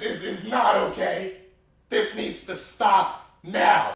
This is not okay. This needs to stop now.